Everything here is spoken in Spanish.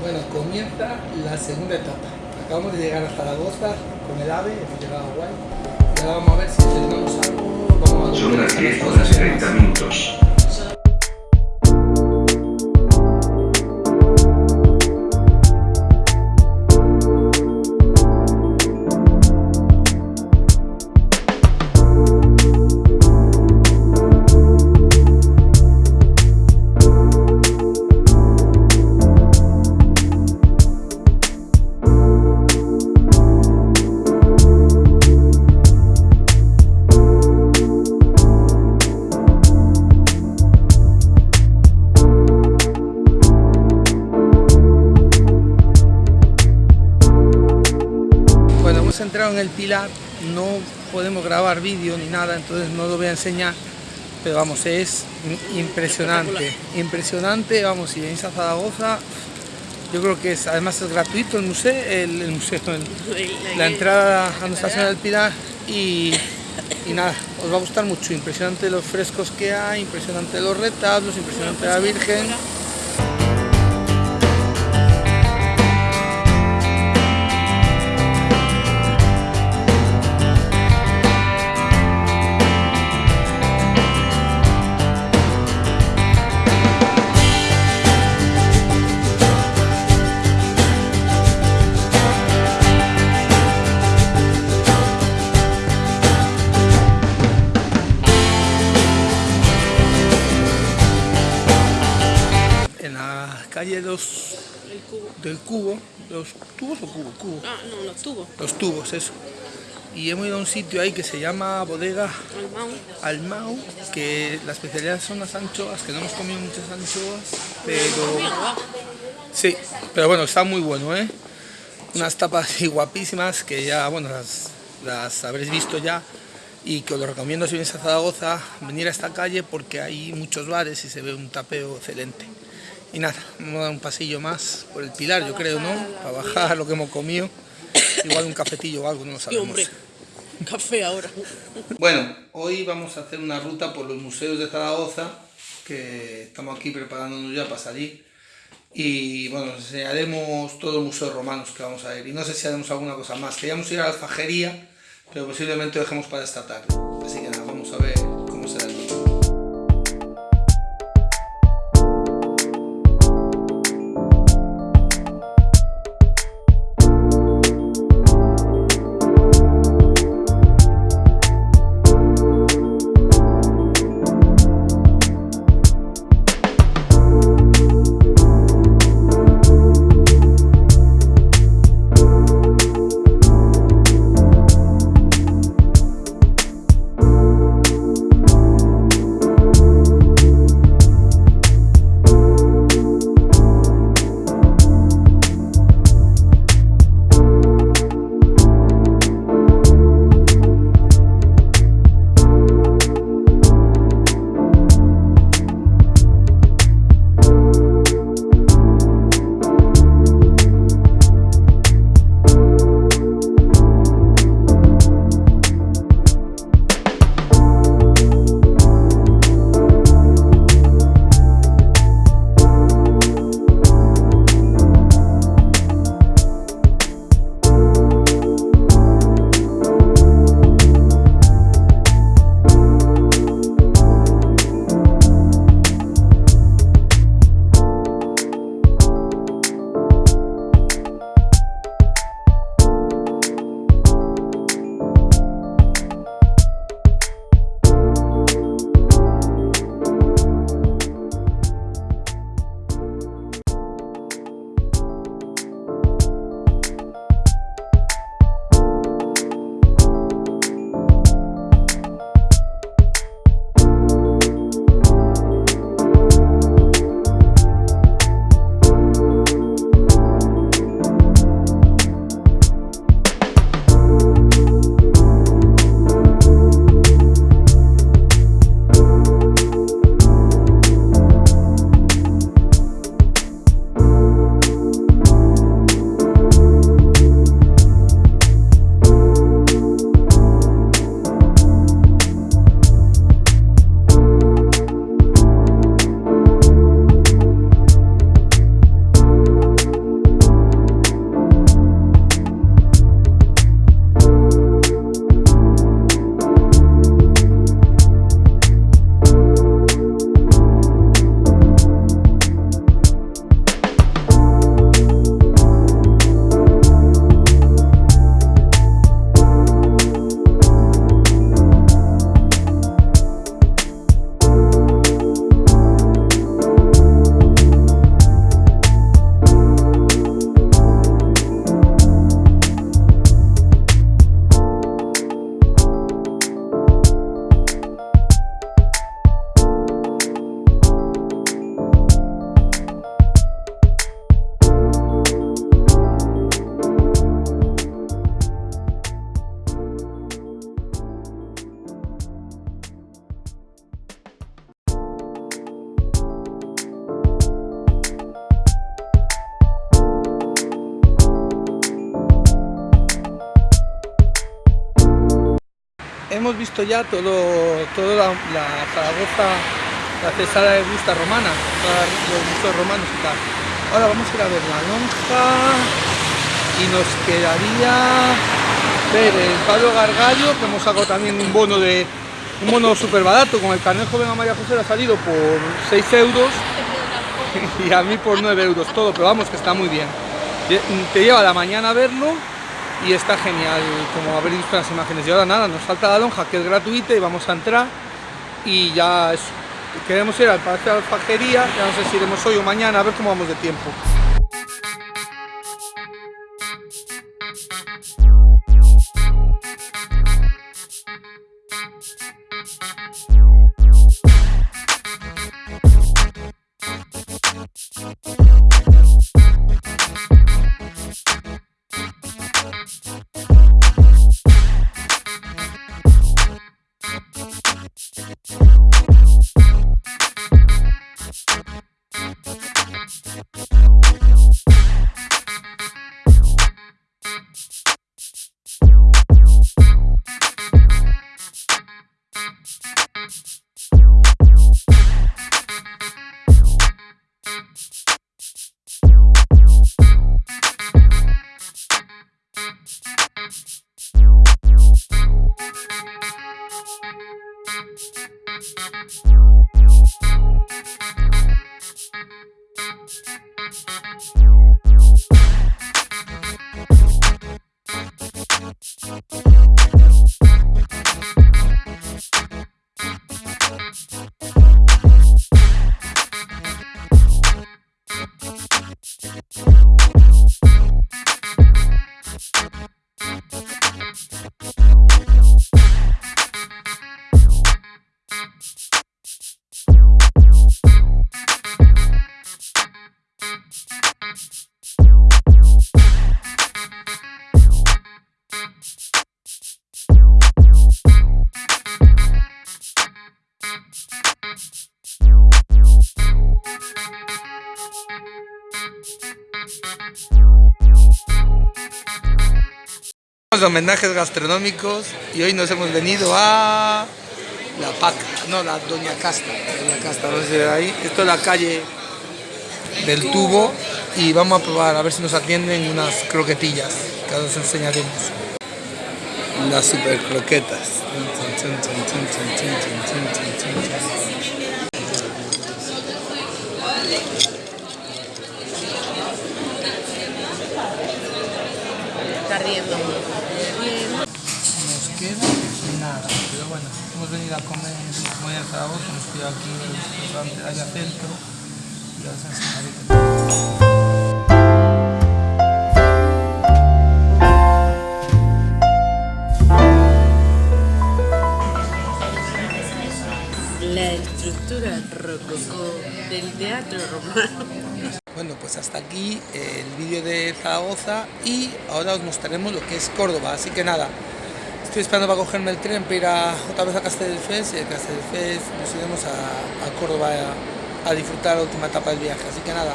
Bueno, comienza la segunda etapa. Acabamos de llegar a Zaragoza con el AVE, hemos llegado a Guay. Y ahora vamos a ver si tenemos algo. Vamos a Son las si 10 tenemos horas y cosas 30 más. minutos. En el Pilar, no podemos grabar vídeo ni nada, entonces no lo voy a enseñar, pero vamos, es impresionante, impresionante, vamos, si venís a Zaragoza, yo creo que es, además es gratuito el museo, el, el museo, el- la entrada a nuestra zona del Pilar y, y nada, os va a gustar mucho, impresionante los frescos que hay, impresionante los retablos, impresionante la Virgen. Cubo. del Cubo, los tubos o cubo, cubo, Ah, no, los tubos. los tubos, eso. Y hemos ido a un sitio ahí que se llama Bodega Almao. Almau, que la especialidad son las anchoas, que no hemos comido muchas anchoas, pero sí, pero bueno, está muy bueno, ¿eh? Unas tapas así guapísimas que ya, bueno, las, las habréis visto ya y que os lo recomiendo si vienes a Zaragoza, venir a esta calle porque hay muchos bares y se ve un tapeo excelente. Y nada, vamos a dar un pasillo más por el Pilar, yo creo, ¿no? Para bajar lo que hemos comido. Igual un cafetillo o algo, no lo Y sabemos. hombre, café ahora. Bueno, hoy vamos a hacer una ruta por los museos de Zaragoza, que estamos aquí preparándonos ya para salir. Y bueno, os enseñaremos todos los museos romanos que vamos a ver. Y no sé si haremos alguna cosa más. Queríamos ir a la alfajería, pero posiblemente lo dejemos para esta tarde. Hemos visto ya todo, toda la, la Zaragoza, la cesada de Gusta romana, los museos romanos y tal. Ahora vamos a ir a ver la lonja y nos quedaría ver el Pablo Gargallo, que hemos sacado también un bono de un bono súper barato, con el carnet joven a María José le ha salido por 6 euros y a mí por 9 euros todo, pero vamos que está muy bien. Te lleva la mañana a verlo y está genial, como haber visto las imágenes. Y ahora nada, nos falta la lonja que es gratuita y vamos a entrar y ya queremos ir al Palacio de Alfajería, ya no sé si iremos hoy o mañana, a ver cómo vamos de tiempo. Thank you. Homenajes gastronómicos y hoy nos hemos venido a la Paca, no, la Doña Casta, Doña Casta, no sé ahí. Esto es la calle del tubo y vamos a probar a ver si nos atienden unas croquetillas que ahora os enseñaremos. Las super croquetas. Está riendo. Nos queda nada, pero bueno, hemos venido a comer muy en Zaragoza, hemos pillado aquí en el restaurante centro La estructura rococó del teatro romano. Bueno, pues hasta aquí el vídeo de Zaragoza y ahora os mostraremos lo que es Córdoba, así que nada, estoy esperando para cogerme el tren para ir a, otra vez a Castelldefels y de Castelldefels nos iremos a, a Córdoba a disfrutar la última etapa del viaje, así que nada,